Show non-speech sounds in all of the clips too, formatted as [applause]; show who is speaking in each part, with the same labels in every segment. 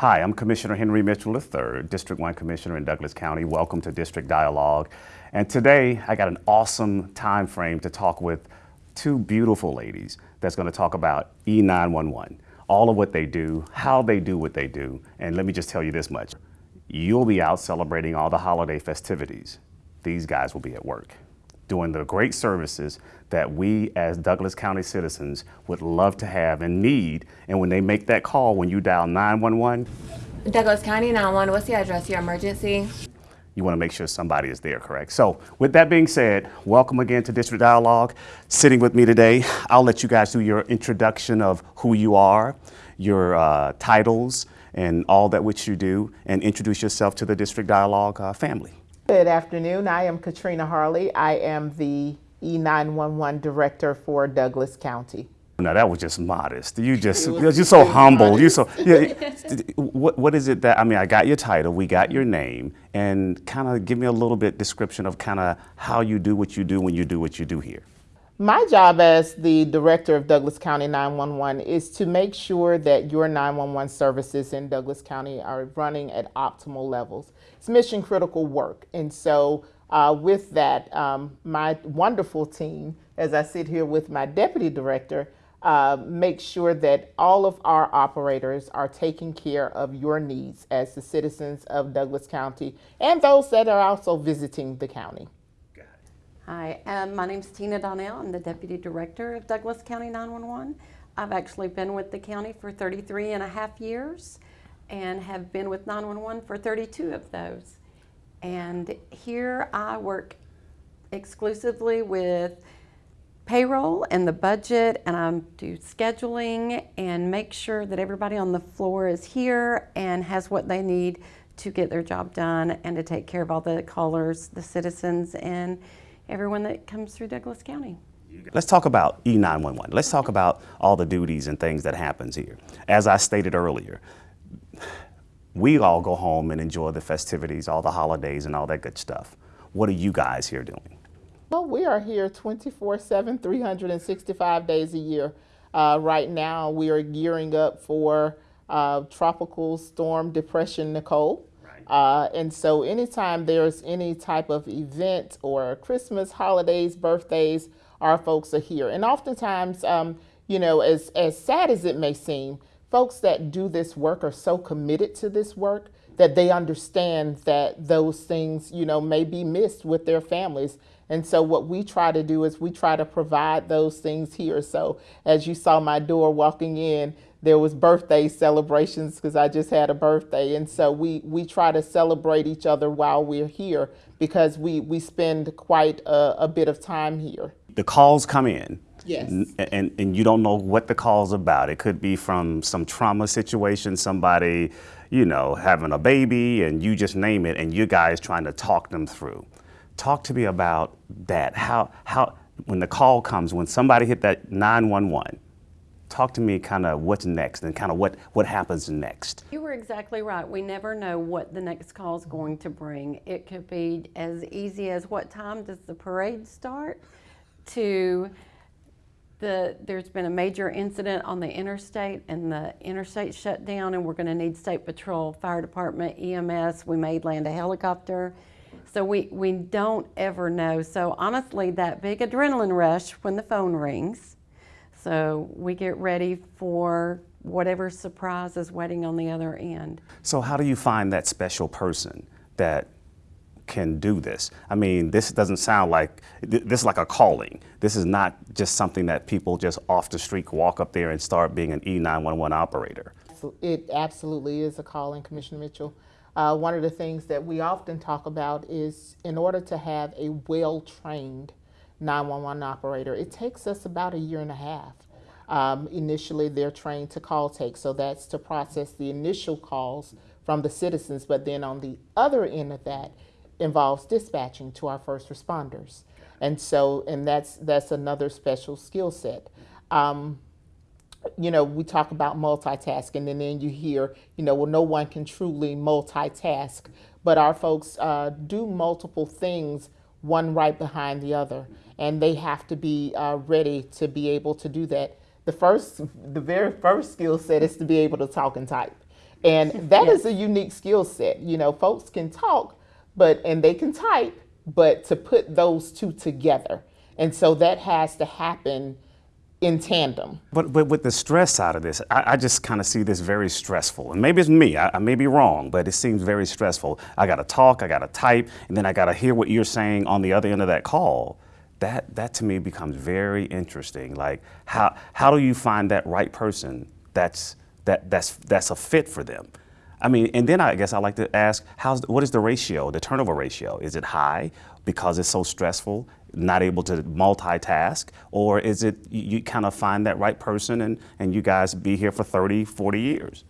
Speaker 1: Hi, I'm Commissioner Henry Mitchell III, District 1 Commissioner in Douglas County. Welcome to District Dialogue. And today I got an awesome time frame to talk with two beautiful ladies that's going to talk about E911, all of what they do, how they do what they do. And let me just tell you this much. You'll be out celebrating all the holiday festivities. These guys will be at work doing the great services that we as Douglas County citizens would love to have and need. And when they make that call, when you dial 911,
Speaker 2: Douglas County 911, what's the address of your emergency?
Speaker 1: you want to make sure somebody is there, correct? So with that being said, welcome again to District Dialogue. Sitting with me today, I'll let you guys do your introduction of who you are, your uh, titles, and all that which you do, and introduce yourself to the District Dialogue uh, family.
Speaker 3: Good afternoon. I am Katrina Harley. I am the E911 director for Douglas County.
Speaker 1: Now that was just modest. You [laughs] just you're [laughs] so humble. You so yeah. [laughs] what what is it that I mean? I got your title, we got your name, and kind of give me a little bit description of kind of how you do what you do when you do what you do here.
Speaker 3: My job as the director of Douglas County 911 is to make sure that your 911 services in Douglas County are running at optimal levels. It's mission critical work. And so, uh, with that, um, my wonderful team, as I sit here with my deputy director, uh, make sure that all of our operators are taking care of your needs as the citizens of Douglas County and those that are also visiting the county.
Speaker 4: Hi, um, my name is Tina Donnell. I'm the Deputy Director of Douglas County 911. I've actually been with the county for 33 and a half years and have been with 911 for 32 of those. And here I work exclusively with payroll and the budget and I do scheduling and make sure that everybody on the floor is here and has what they need to get their job done and to take care of all the callers, the citizens, and everyone that comes through Douglas County.
Speaker 1: Let's talk about E911. Let's talk about all the duties and things that happens here. As I stated earlier, we all go home and enjoy the festivities, all the holidays and all that good stuff. What are you guys here doing?
Speaker 3: Well, we are here 24 7, 365 days a year. Uh, right now, we are gearing up for uh, Tropical Storm Depression Nicole. Uh, and so, anytime there's any type of event or Christmas, holidays, birthdays, our folks are here. And oftentimes, um, you know, as, as sad as it may seem, folks that do this work are so committed to this work that they understand that those things, you know, may be missed with their families. And so what we try to do is we try to provide those things here. So as you saw my door walking in, there was birthday celebrations because I just had a birthday. And so we, we try to celebrate each other while we're here because we, we spend quite a, a bit of time here.
Speaker 1: The calls come in.
Speaker 3: Yes.
Speaker 1: And, and you don't know what the call's about. It could be from some trauma situation, somebody, you know, having a baby, and you just name it, and you guys trying to talk them through. Talk to me about that. How, how, when the call comes, when somebody hit that 911, talk to me kind of what's next and kind of what, what happens next.
Speaker 4: You were exactly right. We never know what the next call is going to bring. It could be as easy as what time does the parade start to the, there's been a major incident on the interstate and the interstate shut down and we're going to need state patrol, fire department, EMS. We may land a helicopter. So we, we don't ever know. So honestly, that big adrenaline rush when the phone rings. So we get ready for whatever surprise is waiting on the other end.
Speaker 1: So how do you find that special person that can do this? I mean, this doesn't sound like, this is like a calling. This is not just something that people just off the street walk up there and start being an E911 operator.
Speaker 3: It absolutely is a calling, Commissioner Mitchell. Uh, one of the things that we often talk about is in order to have a well-trained 911 operator, it takes us about a year and a half. Um, initially, they're trained to call take, so that's to process the initial calls from the citizens, but then on the other end of that involves dispatching to our first responders. And so, and that's, that's another special skill set. Um, you know, we talk about multitasking, and then you hear, you know, well, no one can truly multitask, but our folks uh, do multiple things, one right behind the other, and they have to be uh, ready to be able to do that. The first, the very first skill set is to be able to talk and type. And [laughs] that is a unique skill set. You know, folks can talk, but and they can type, but to put those two together. And so that has to happen in tandem.
Speaker 1: But, but with the stress side of this, I, I just kind of see this very stressful. And maybe it's me, I, I may be wrong, but it seems very stressful. I got to talk, I got to type, and then I got to hear what you're saying on the other end of that call. That, that to me becomes very interesting. Like, how, how do you find that right person that's, that, that's, that's a fit for them? I mean, and then I guess I like to ask, how's, what is the ratio, the turnover ratio? Is it high because it's so stressful, not able to multitask? Or is it you, you kind of find that right person and, and you guys be here for 30, 40 years?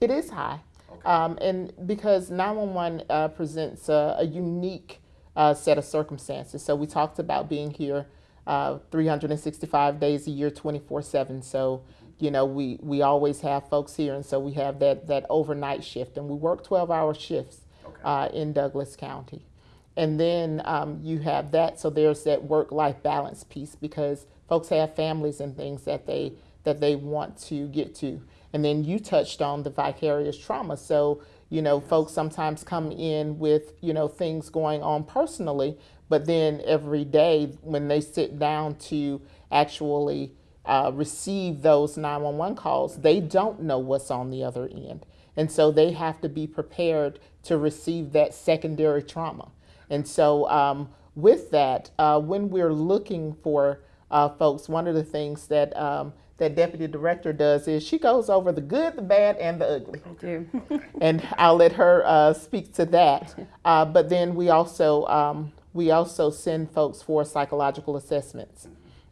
Speaker 3: It is high. Um, and because 911 uh, presents a, a unique uh, set of circumstances. So we talked about being here uh, 365 days a year, 24 7. So, you know, we, we always have folks here. And so we have that, that overnight shift. And we work 12 hour shifts uh, in Douglas County. And then um, you have that. So there's that work life balance piece because folks have families and things that they, that they want to get to. And then you touched on the vicarious trauma. So, you know, folks sometimes come in with, you know, things going on personally, but then every day when they sit down to actually uh, receive those 911 calls, they don't know what's on the other end. And so they have to be prepared to receive that secondary trauma. And so, um, with that, uh, when we're looking for uh, folks, one of the things that um, that deputy director does is she goes over the good, the bad, and the ugly.
Speaker 4: Do. [laughs]
Speaker 3: and I'll let her uh, speak to that. Uh, but then we also um, we also send folks for psychological assessments,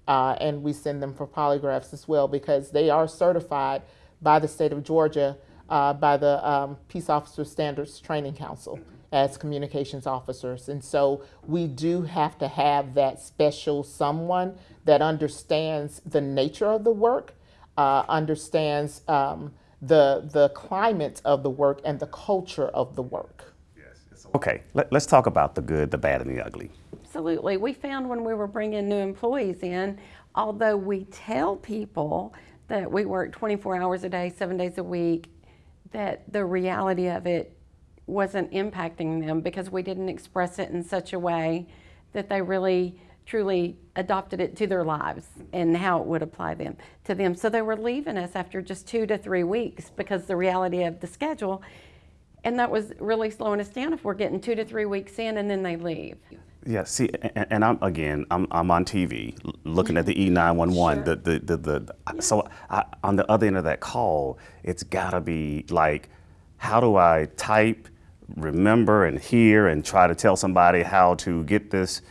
Speaker 3: uh, and we send them for polygraphs as well because they are certified by the state of Georgia uh, by the um, Peace Officer Standards Training Council as communications officers. And so we do have to have that special someone that understands the nature of the work, uh, understands um, the, the climate of the work and the culture of the work.
Speaker 1: Okay, let, us talk about the good, the bad, and the ugly.
Speaker 4: Absolutely. We found when we were bringing new employees in, although we tell people that we work 24 hours a day, seven days a week, that the reality of it wasn't impacting them because we didn't express it in such a way that they really truly adopted it to their lives and how it would apply them to them. So they were leaving us after just two to three weeks because the reality of the schedule, and that was really slowing us down if we're getting two to three weeks in and then they leave.
Speaker 1: Yeah, see, and, and I'm again, I'm, I'm on TV looking at the mm-hmm. E911.
Speaker 4: Sure.
Speaker 1: The, the, the, the, So I, on the other end of that call, it's gotta be like, how do I type, remember, and hear, and try to tell somebody how to get this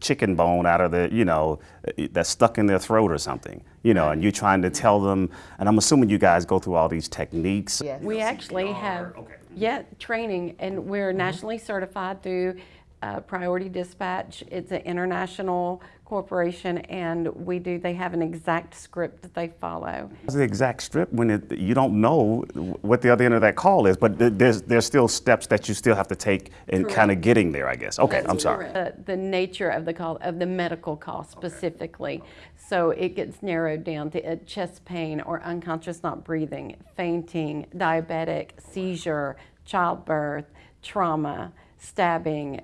Speaker 1: chicken bone out of the, you know, eh, eh, that's stuck in their throat or something, you know, and you're trying to tell them, and I'm assuming you guys go through all these techniques.
Speaker 3: Yes.
Speaker 4: We actually have, yeah, training, and we're mm-hmm. nationally certified through uh, Priority Dispatch. It's an international corporation, and we do. They have an exact script that they follow.
Speaker 1: It's the exact script when it, you don't know what the other end of that call is, but th- there's there's still steps that you still have to take in kind of getting there, I guess. Okay, I'm sorry.
Speaker 4: The, the nature of the call, of the medical call specifically. So it gets narrowed down to uh, chest pain or unconscious not breathing, fainting, diabetic, seizure, childbirth, trauma, stabbing,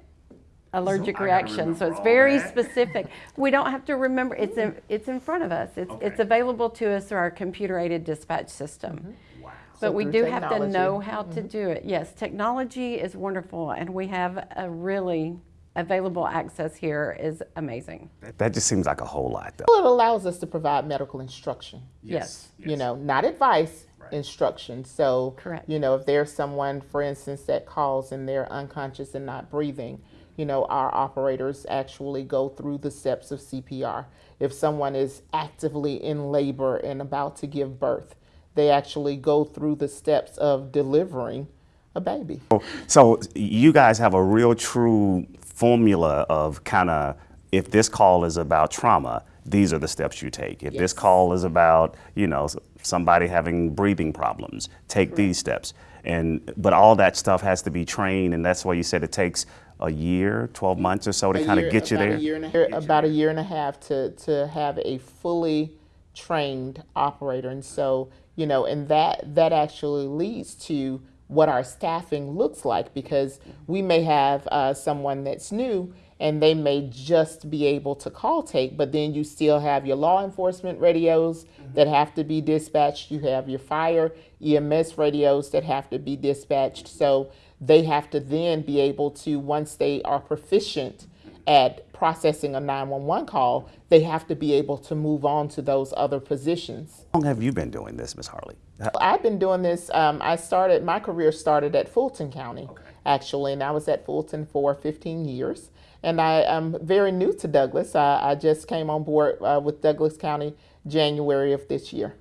Speaker 4: allergic reaction. So it's very specific. We don't have to remember. It's in, it's in front of us. It's it's available to us through our computer aided dispatch system. But
Speaker 3: So
Speaker 4: we
Speaker 3: through
Speaker 4: do have to know how to do it. Yes, technology is wonderful, and we have a really available access here is amazing.
Speaker 1: That just seems like a whole lot, though.
Speaker 3: Well, it allows us to provide medical instruction.
Speaker 4: Yes.
Speaker 3: You know, not advice, instruction. So,
Speaker 4: Correct.
Speaker 3: you know, if there's someone, for instance, that calls and they're unconscious and not breathing, you know, our operators actually go through the steps of CPR. If someone is actively in labor and about to give birth, they actually go through the steps of delivering a baby.
Speaker 1: So you guys have a real true formula of kind of if this call is about trauma, these are the steps you take. If this call is about, you know, somebody having breathing problems, take these steps. And but all that stuff has to be trained and that's why you said it takes a year, 12 months or so to kind of get you there.
Speaker 3: A year and a, about a year and a half to, to have a fully trained operator. And so, you know, and that that actually leads to what our staffing looks like because we may have uh, someone that's new and they may just be able to call take, but then you still have your law enforcement radios that have to be dispatched. You have your fire EMS radios that have to be dispatched. So they have to then be able to, once they are proficient at processing a 911 call, they have to be able to move on to those other positions.
Speaker 1: How long have you been doing this, Ms. Harley?
Speaker 3: I've been doing this. Um, I started my career started at Fulton County, actually, and I was at Fulton for 15 years. And I am very new to Douglas. I, I just came on board uh, with Douglas County January of this year.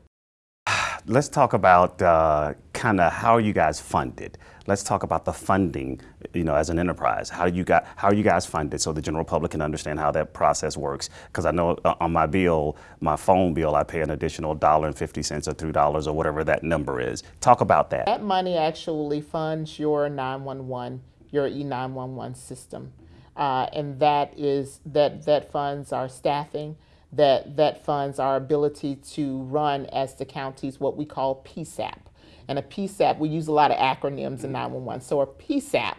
Speaker 3: [sighs]
Speaker 1: Let's talk about uh, kind of how you guys funded. Let's talk about the funding, you know, as an enterprise. How do you got how are you guys funded so the general public can understand how that process works? Because I know uh, on my bill, my phone bill, I pay an additional dollar and fifty cents or three dollars or whatever that number is. Talk about that.
Speaker 3: That money actually funds your 911, your E911 system. Uh, and that is that that funds our staffing, that that funds our ability to run as the county's what we call PSAP. And a PSAP, we use a lot of acronyms in mm-hmm. 911. So a PSAP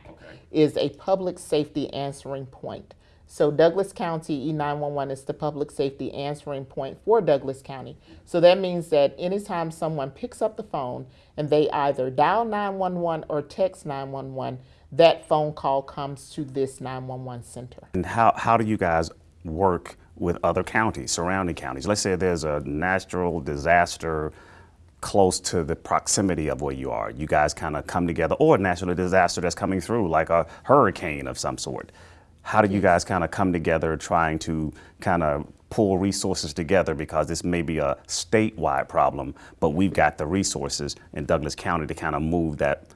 Speaker 3: is a public safety answering point. So Douglas County E911 is the public safety answering point for Douglas County. So that means that anytime someone picks up the phone and they either dial 911 or text 911, that phone call comes to this 911 center.
Speaker 1: And how, how do you guys work with other counties, surrounding counties? Let's say there's a natural disaster close to the proximity of where you are. You guys kind of come together, or a natural disaster that's coming through, like a hurricane of some sort. How do you guys kind of come together trying to kind of pull resources together because this may be a statewide problem, but we've got the resources in Douglas County to kind of move that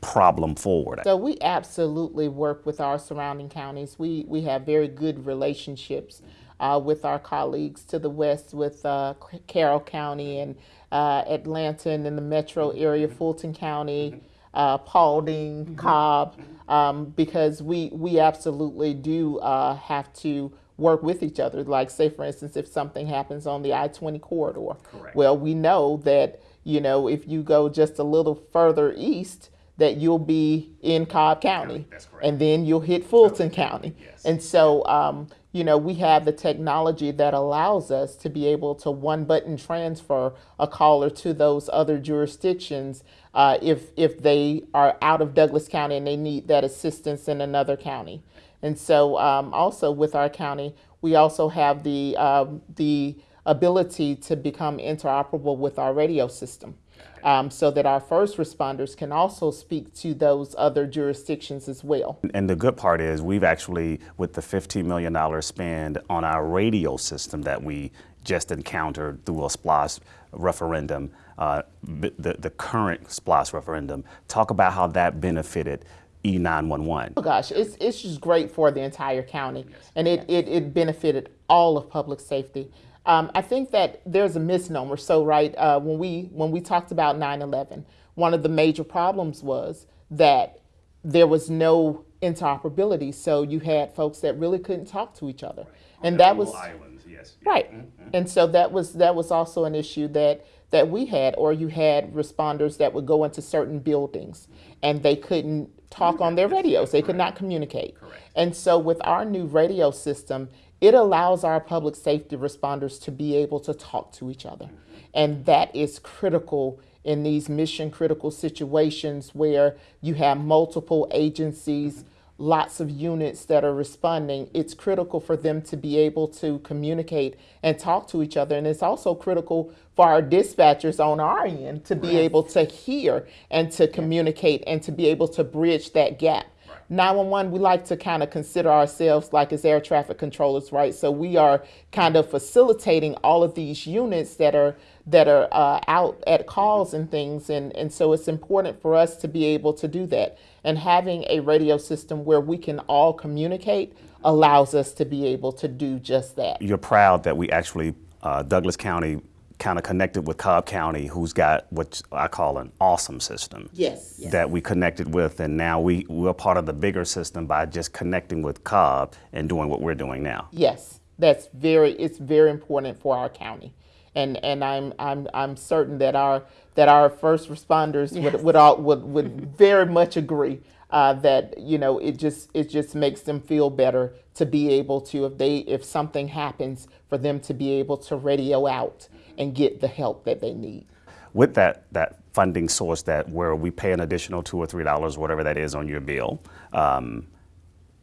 Speaker 1: problem forward?
Speaker 3: So we absolutely work with our surrounding counties. We we have very good relationships uh, with our colleagues to the west, with uh, Carroll County and uh, Atlanta, and in the metro area, Fulton County, uh, Paulding, Cobb, um, because we we absolutely do uh, have to work with each other. Like say, for instance, if something happens on the I-20 corridor, Correct. well, we know that you know if you go just a little further east that you'll be in Cobb County, and then you'll hit Fulton County. Yes. And so, um, you know, we have the technology that allows us to be able to one button transfer a caller to those other jurisdictions uh, if if they are out of Douglas County and they need that assistance in another county. And so, um, also with our county, we also have the um, the ability to become interoperable with our radio system um, so that our first responders can also speak to those other jurisdictions as well.
Speaker 1: And the good part is we've actually, with the $15 million spend on our radio system that we just encountered through a SPLOST referendum, uh, the, the current SPLOST referendum, talk about how that benefited E E911.
Speaker 3: Oh gosh, it's it's just great for the entire county, and it, it, it benefited all of public safety. Um, I think that there's a misnomer. So right uh, when we when we talked about 9/11, one of the major problems was that there was no interoperability. So you had folks that really couldn't talk to each other, and that was
Speaker 1: Islands, yes.
Speaker 3: Right. And so that was that was also an issue that that we had or you had responders that would go into certain buildings and they couldn't talk on their radios. They could not communicate. Correct. And so with our new radio system, it allows our public safety responders to be able to talk to each other. And that is critical in these mission critical situations where you have multiple agencies lots of units that are responding, it's critical for them to be able to communicate and talk to each other. And it's also critical for our dispatchers on our end to be able to hear and to communicate and to be able to bridge that gap. 911, we like to kind of consider ourselves like as air traffic controllers, right? So we are kind of facilitating all of these units that are that are uh, out at calls and things, and and so it's important for us to be able to do that. And having a radio system where we can all communicate allows us to be able to do just that.
Speaker 1: You're proud that we actually, uh, Douglas County kind of connected with Cobb County, who's got what I call an awesome system.
Speaker 3: Yes.
Speaker 1: That we connected with, and now we, we're part of the bigger system by just connecting with Cobb and doing what we're doing now.
Speaker 3: Yes, that's very it's very important for our county. And, and I'm, I'm, I'm certain that our, that our first responders would, would, all, would, would [laughs] very much agree uh, that you know it just it just makes them feel better to be able to if they if something happens for them to be able to radio out and get the help that they need.
Speaker 1: With that that funding source that where we pay an additional two or three dollars, whatever that is on your bill, um,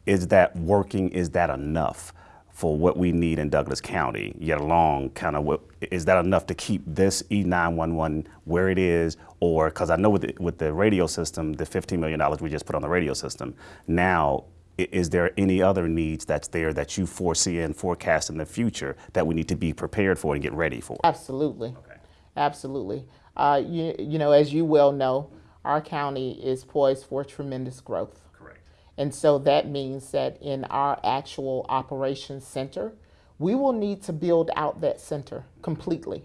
Speaker 1: is that working? Is that enough? for what we need in Douglas County, yet along kind of is that enough to keep this E911 where it is? Or, because I know with the, with the radio system, the $15 million we just put on the radio system, now is there any other needs that's there that you foresee and forecast in the future that we need to be prepared for and get ready for?
Speaker 3: Absolutely. Absolutely. Uh, you, you know, as you well know, our county is poised for tremendous growth.
Speaker 1: Correct.
Speaker 3: And so that means that in our actual operations center, we will need to build out that center completely.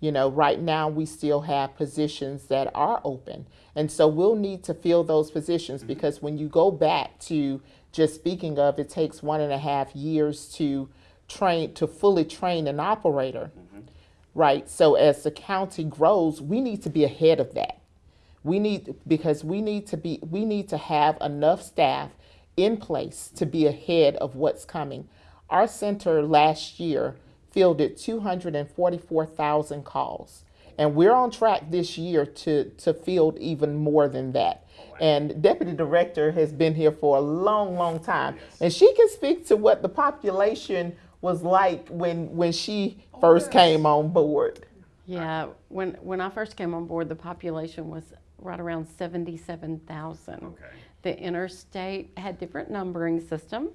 Speaker 3: You know, right now we still have positions that are open. And so we'll need to fill those positions mm-hmm. because when you go back to just speaking of, it takes one and a half years to train, to fully train an operator. Mm-hmm. Right. So as the county grows, we need to be ahead of that. We need because we need to be we need to have enough staff in place to be ahead of what's coming. Our center last year fielded 244,000 calls. And we're on track this year to, to field even more than that. And Deputy Director has been here for a long, long time. And she can speak to what the population was like when, when she first oh, came on board.
Speaker 4: Yeah, when, when I first came on board, the population was right around 77,000.
Speaker 1: Okay.
Speaker 4: The interstate had different numbering system.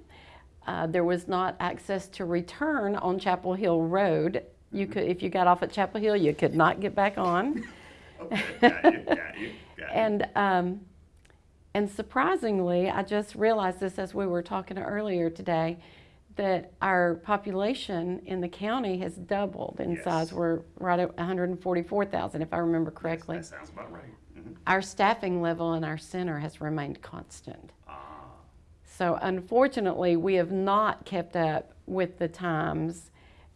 Speaker 4: Uh, there was not access to return on Chapel Hill Road. You could, if you got off at Chapel Hill, you could not get back on. And um, and surprisingly, I just realized this as we were talking earlier today, that our population in the county has doubled in
Speaker 1: Yes.
Speaker 4: size. We're right at 144,000, if I remember correctly.
Speaker 1: That sounds about right.
Speaker 4: Our staffing level in our center has remained constant. So unfortunately, we have not kept up with the times.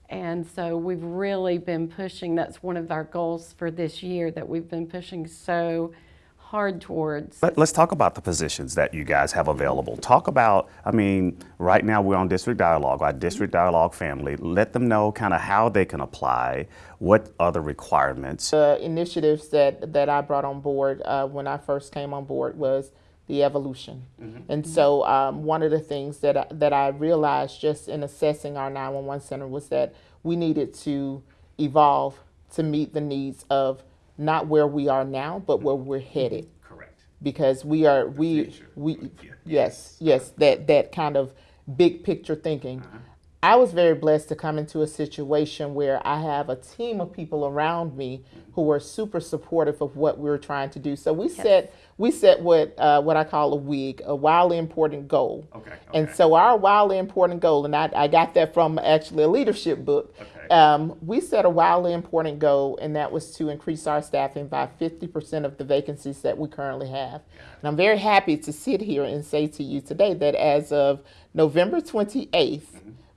Speaker 4: And so we've really been pushing, that's one of our goals for this year that we've been pushing so hard towards.
Speaker 1: Let, us talk about the positions that you guys have available. Talk about, I mean, right now we're on District Dialogue, our District Dialogue family. Let them know kind of how they can apply, what are the requirements.
Speaker 3: the initiatives that, that I brought on board uh, when I first came on board was the evolution. Mm-hmm. And so um, one of the things that I, that I realized just in assessing our 911 center was that we needed to evolve to meet the needs of not where we are now, but where we're mm-hmm. headed
Speaker 1: Correct.
Speaker 3: because we are we
Speaker 1: future.
Speaker 3: we
Speaker 1: Yeah.
Speaker 3: yes yes that that kind of big picture thinking uh-huh. i was very blessed to come into a situation where i have a team of people around me mm-hmm. who are super supportive of what we were trying to do so we set we set what uh, what i call a wig a wildly important goal.
Speaker 1: Okay,
Speaker 3: and so our wildly important goal and i, I got that from actually a leadership book
Speaker 1: Okay.
Speaker 3: um, we set a wildly important goal, and that was to increase our staffing by 50% of the vacancies that we currently have. And I'm very happy to sit here and say to you today that as of November 28th,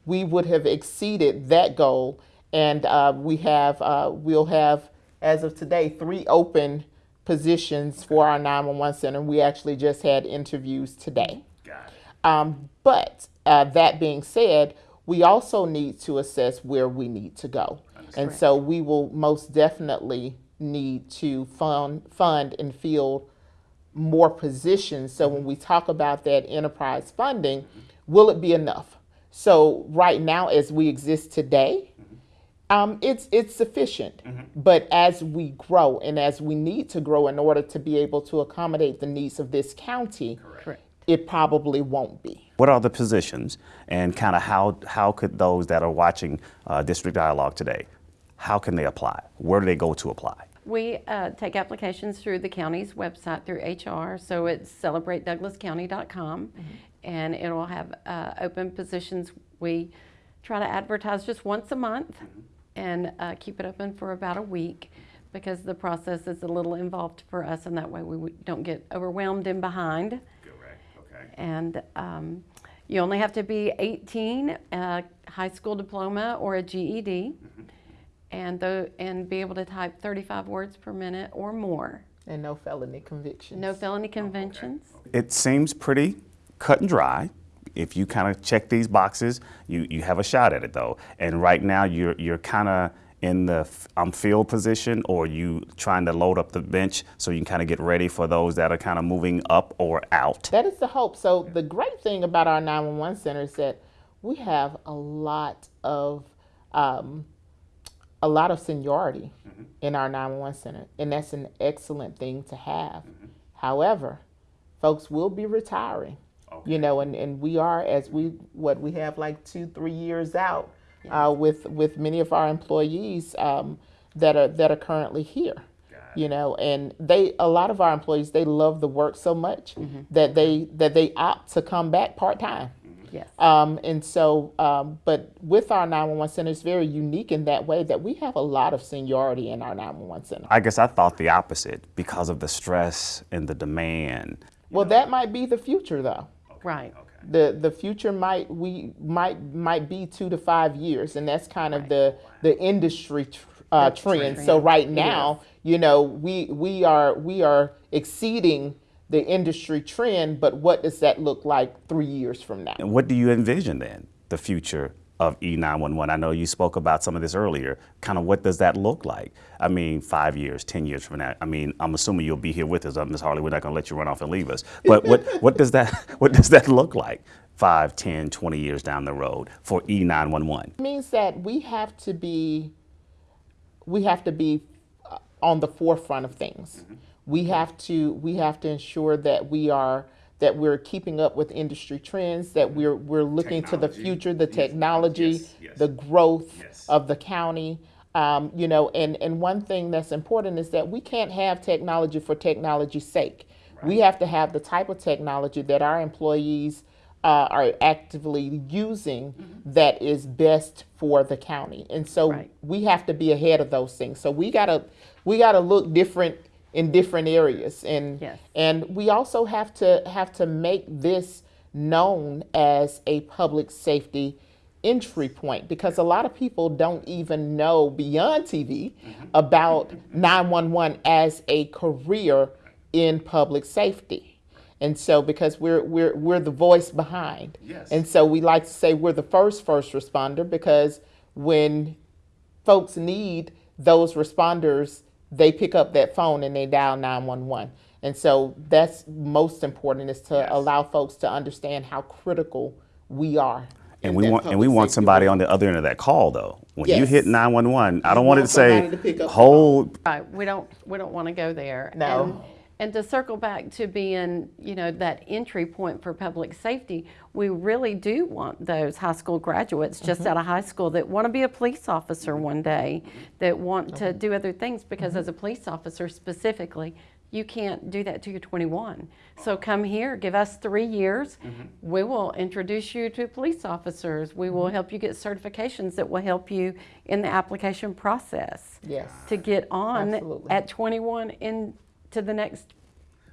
Speaker 3: we would have exceeded that goal, and uh, we have uh, we'll have as of today three open positions for our 911 center. We actually just had interviews today.
Speaker 1: Got it.
Speaker 3: Um, but uh, that being said, we also need to assess where we need to go. And so we will most definitely need to fund, fund and field more positions. So when we talk about that enterprise funding, will it be enough? So right now, as we exist today, um, it's it's sufficient. But as we grow and as we need to grow in order to be able to accommodate the needs of this county,
Speaker 4: Correct.
Speaker 3: it probably won't be.
Speaker 1: What are the positions and kind of how, how could those that are watching uh, District Dialogue today, how can they apply? Where do they go to apply?
Speaker 4: We uh, take applications through the county's website through HR, so it's celebratedouglascounty.com, and it'll have uh, open positions. We try to advertise just once a month and uh, keep it open for about a week because the process is a little involved for us, and that way we don't get overwhelmed and behind.
Speaker 1: Correct, okay.
Speaker 4: And um, you only have to be 18, a high school diploma or a GED. and tho- and be able to type 35 words per minute or more.
Speaker 3: And no felony convictions.
Speaker 4: No felony conventions.
Speaker 1: It seems pretty cut and dry. If you kind of check these boxes, you, you have a shot at it though. And right now you're you're kind of in the um, field position, or you trying to load up the bench so you can kind of get ready for those that are kind of moving up or out.
Speaker 3: That is the hope. So the great thing about our 911 center is that we have a lot of um, a lot of seniority in our 911 center, and that's an excellent thing to have. However, folks will be retiring, you know, and, and we are as we what we have like two three years out uh, with with many of our employees um, that are that are currently here. You know and they a lot of our employees they love the work so much that they that they opt to come back part-time.
Speaker 4: Yes.
Speaker 3: um, and so um, but with our 911 center it's very unique in that way that we have a lot of seniority in our 911 center.
Speaker 1: I guess I thought the opposite because of the stress and the demand.
Speaker 3: well that might be the future though
Speaker 4: Right. Okay.
Speaker 3: the the future might we might might be two to five years and that's kind of the the industry tr- uh, trend. so right now you know we we are we are exceeding the industry trend but what does that look like three years from now?
Speaker 1: And what do you envision then, the future of E911? I know you spoke about some of this earlier. Kind of what does that look like? I mean, five years, 10 years from now. I mean, I'm assuming you'll be here with us, Ms. Harley. We're not going to let you run off and leave us. But what, what, does that, [laughs] what does that look like five, 10, 20 years down the road for E E911?
Speaker 3: It means that we have to be we have to be uh, on the forefront of things. We have to we have to ensure that we are that we're keeping up with industry trends, that we're we're looking to the future, the
Speaker 1: Yes,
Speaker 3: technology,
Speaker 1: yes, yes.
Speaker 3: the growth of the county. Um, you know, and, and one thing that's important is that we can't have technology for technology's sake. We have to have the type of technology that our employees uh, are actively using that is best for the county. And so
Speaker 4: Right.
Speaker 3: we have to be ahead of those things. So we gotta we gotta look different in different areas, and
Speaker 4: Yes.
Speaker 3: and we also have to have to make this known as a public safety entry point because a lot of people don't even know beyond TV mm-hmm. about 911 as a career in public safety. And so because we're we're we're the voice behind.
Speaker 1: Yes.
Speaker 3: And so we like to say we're the first first responder because when folks need those responders, they pick up that phone and they dial 911. And so that's most important is to
Speaker 1: Yes.
Speaker 3: allow folks to understand how critical we are.
Speaker 1: And we want and we want somebody on the other end of that call though. When you hit 911, I don't want it to say
Speaker 3: to pick up the
Speaker 1: hold
Speaker 4: Right. We don't we don't want to go there.
Speaker 3: No.
Speaker 4: And, and to circle back to being, you know, that entry point for public safety, we really do want those high school graduates just
Speaker 3: Mm-hmm.
Speaker 4: out of high school that want to be a police officer one day, that want to do other things because
Speaker 3: Mm-hmm.
Speaker 4: as a police officer specifically, you can't do that till you're 21. So come here, give us three years.
Speaker 3: Mm-hmm.
Speaker 4: We will introduce you to police officers. We
Speaker 3: Mm-hmm.
Speaker 4: will help you get certifications that will help you in the application process
Speaker 3: Yes.
Speaker 4: to get on
Speaker 3: Absolutely.
Speaker 4: at 21 into the next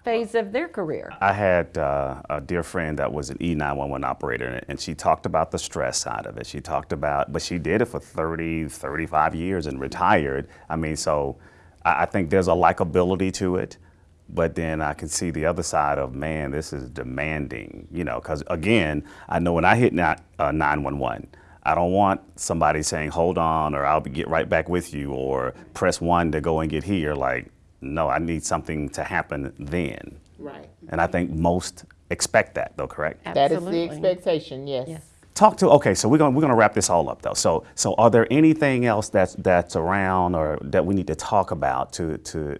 Speaker 4: phase of their career.
Speaker 1: I had uh, a dear friend that was an E911 operator, and she talked about the stress side of it. She talked about, but she did it for 30, 35 years and retired. I mean, so I, think there's a likability to it, but then I can see the other side of, man, this is demanding, you know, because again, I know when I hit ni- uh, 911, I don't want somebody saying, hold on, or I'll get right back with you, or press one to go and get here. Like, no, I need something to happen then.
Speaker 3: Right.
Speaker 1: And I think most expect that, though, correct?
Speaker 3: That is the expectation, yes.
Speaker 4: Yes.
Speaker 1: Talk to okay, so we're gonna we're gonna wrap this all up though. So so are there anything else that's that's around or that we need to talk about to to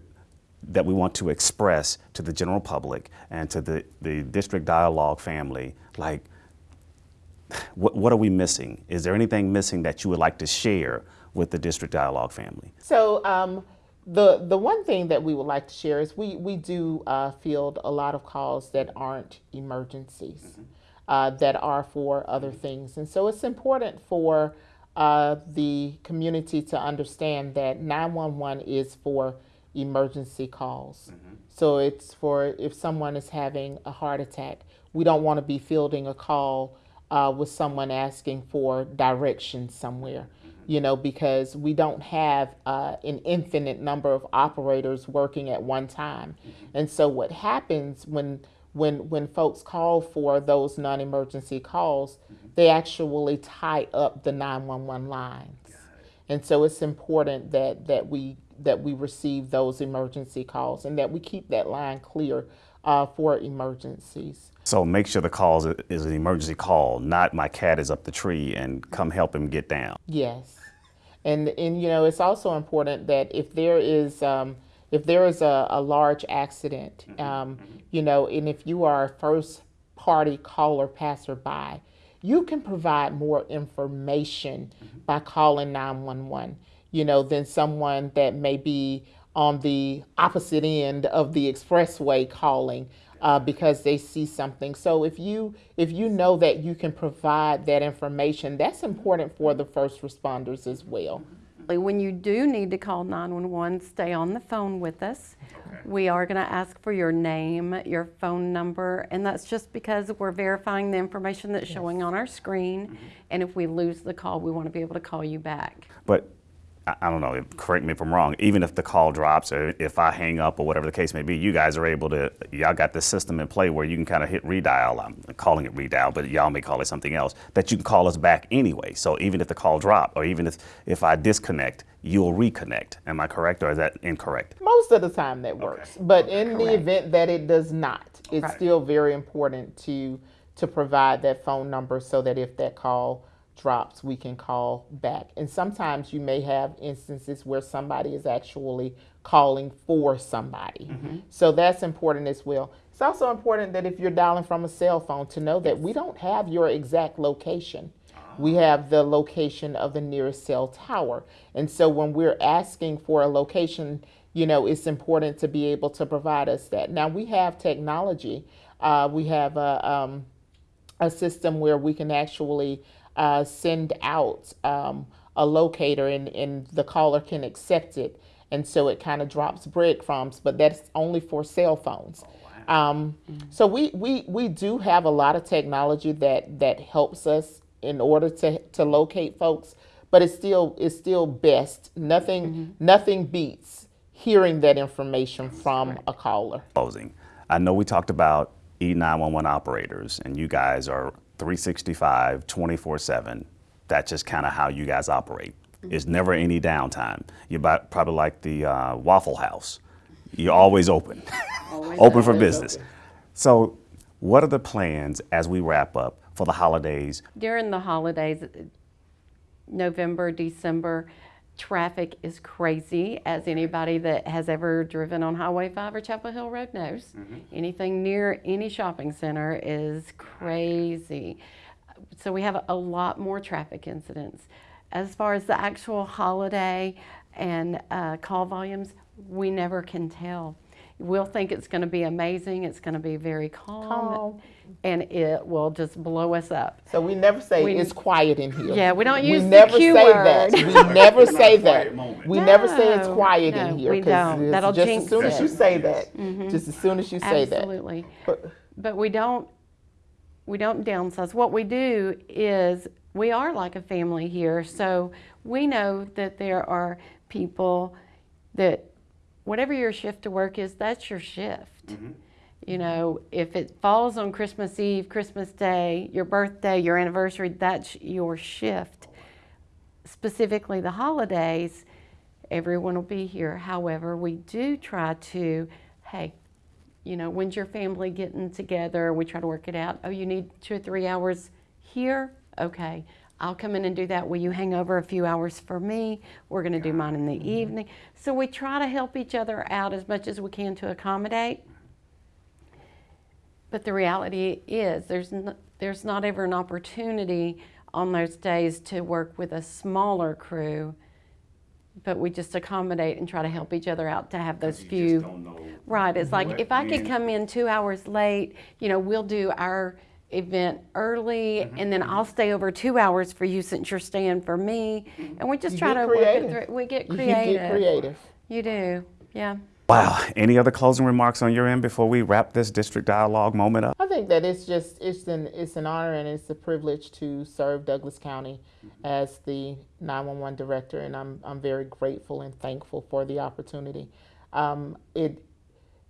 Speaker 1: that we want to express to the general public and to the, the district dialogue family? Like what what are we missing? Is there anything missing that you would like to share with the district dialogue family?
Speaker 3: So um, the the one thing that we would like to share is we we do uh, field a lot of calls that aren't emergencies, uh, that are for other things, and so it's important for uh, the community to understand that 911 is for emergency calls. So it's for if someone is having a heart attack, we don't want to be fielding a call uh, with someone asking for directions somewhere. You know, because we don't have uh, an infinite number of operators working at one time. And so what happens when when when folks call for those non-emergency calls, they actually tie up the 911 lines. And so it's important that that we that we receive those emergency calls and that we keep that line clear uh, for emergencies.
Speaker 1: So make sure the call is, an emergency call, not my cat is up the tree and come help him get down.
Speaker 3: Yes, and and you know it's also important that if there is um, if there is a, a large accident, um, you know, and if you are a first party caller passerby, you can provide more information by calling nine one one. You know, than someone that may be on the opposite end of the expressway calling uh, because they see something. So if you if you know that you can provide that information, that's important for the first responders as well.
Speaker 4: When you do need to call 911, stay on the phone with us. We are going to ask for your name, your phone number, and that's just because we're verifying the information that's showing on our screen. And if we lose the call, we want to be able to call you back.
Speaker 1: But I, don't know, correct me if I'm wrong, even if the call drops or if I hang up or whatever the case may be, you guys are able to, y'all got this system in play where you can kind of hit redial. I'm calling it redial, but y'all may call it something else, that you can call us back anyway. So even if the call drop or even if, if I disconnect, you'll reconnect. Am I correct or is that incorrect?
Speaker 3: Most of the time that works, but in the event that it does not, it's
Speaker 4: Right.
Speaker 3: still very important to to provide that phone number so that if that call drops, we can call back. And sometimes you may have instances where somebody is actually calling for somebody. So that's important as well. It's also important that if you're dialing from a cell phone to know that we don't have your exact location. We have the location of the nearest cell tower. And so when we're asking for a location, you know, it's important to be able to provide us that. Now we have technology. Uh, we have a, um, a system where we can actually uh, send out um, a locator and, and the caller can accept it. And so it kind of drops breadcrumbs, but that's only for cell phones. Um, so we, we, we do have a lot of technology that, that helps us in order to, to locate folks, but it's still it's still best. Nothing nothing beats hearing that information from a caller.
Speaker 1: closing. I know we talked about E E911 operators, and you guys are 365, 24 7. That's just kind of how you guys operate. It's never any downtime. You're probably like the uh, Waffle House. You're always open, [laughs] open for business. So, what are the plans as we wrap up for the holidays?
Speaker 4: During the holidays, November, December, traffic is crazy, as anybody that has ever driven on Highway 5 or Chapel Hill Road knows. Anything near any shopping center is crazy. So we have a lot more traffic incidents. As far as the actual holiday and uh, call volumes, we never can tell. We'll think it's going to be amazing, it's going to be very calm,
Speaker 3: Calm.
Speaker 4: and it will just blow us up.
Speaker 3: So we never say
Speaker 4: We-
Speaker 3: it's quiet in here.
Speaker 4: Yeah, we don't use
Speaker 3: we
Speaker 4: the
Speaker 3: never
Speaker 4: Q
Speaker 3: say
Speaker 4: word.
Speaker 3: that. We never say that.
Speaker 1: moment.
Speaker 3: We never say it's quiet
Speaker 4: no,
Speaker 3: in here
Speaker 4: we don't. That'll
Speaker 3: just
Speaker 4: jinx
Speaker 3: as soon as you say that, mm-hmm. just as soon as you say that.
Speaker 4: Absolutely.
Speaker 3: But-
Speaker 4: But we don't we don't downsize. What we do is we are like a family here. So we know that there are people that whatever your shift to work is, that's your shift. Mm-hmm. You know, if it falls on Christmas Eve, Christmas Day, your birthday, your anniversary, that's your shift. Specifically the holidays, everyone will be here. However, we do try to, hey, you know, when's your family getting together? We try to work it out. Oh, you need two or three hours here? Okay. I'll come in and do that. Will you hang over a few hours for me? We're going to do mine in the evening. So we try to help each other out as much as we can to accommodate. But the reality is, there's n- there's not ever an opportunity on those days to work with a smaller crew. But we just accommodate and try to help each other out to have those few. Right. It's like if I could come in two hours late, you know, we'll do our event early
Speaker 1: Mm-hmm.
Speaker 4: and then I'll stay over two hours for you since you're staying for me. And we just
Speaker 3: You
Speaker 4: try to
Speaker 3: creative.
Speaker 4: work it through. We get creative.
Speaker 3: You
Speaker 4: creative.
Speaker 3: get creative.
Speaker 4: You do. Yeah.
Speaker 1: Wow. Any other closing remarks on your end before we wrap this district dialogue moment up?
Speaker 3: I think that it's just it's an it's an honor and it's a privilege to serve Douglas County as the 911 director, and I'm I'm very grateful and thankful for the opportunity. Um, it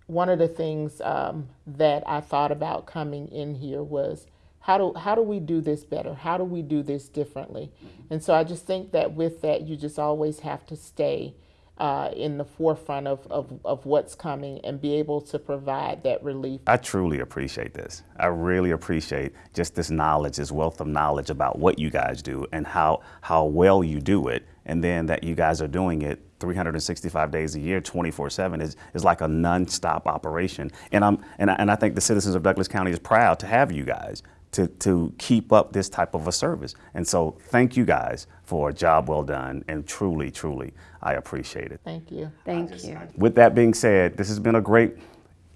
Speaker 3: one of the things um, that I thought about coming in here was how do how do we do this better? How do we do this differently? And so I just think that with that, you just always have to stay uh, in the forefront of, of, of what's coming and be able to provide that relief
Speaker 1: I truly appreciate this. I really appreciate just this knowledge, this wealth of knowledge about what you guys do and how how well you do it, and then that you guys are doing it 365 days a year, 24/7 is is like a non-stop operation. And I'm and I, and I think the citizens of Douglas County is proud to have you guys to to keep up this type of a service. And so thank you guys for a job well done, and truly, truly, I appreciate it.
Speaker 3: Thank you.
Speaker 4: Thank you.
Speaker 1: With that being said, this has been a great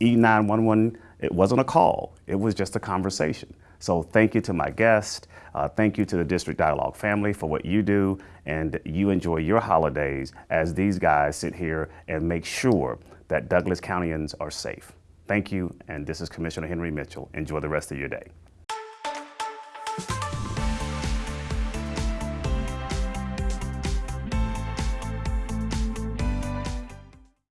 Speaker 1: E911. It wasn't a call, it was just a conversation. So thank you to my guest. Uh, thank you to the District Dialogue family for what you do. And you enjoy your holidays as these guys sit here and make sure that Douglas Countyans are safe. Thank you. And this is Commissioner Henry Mitchell. Enjoy the rest of your day.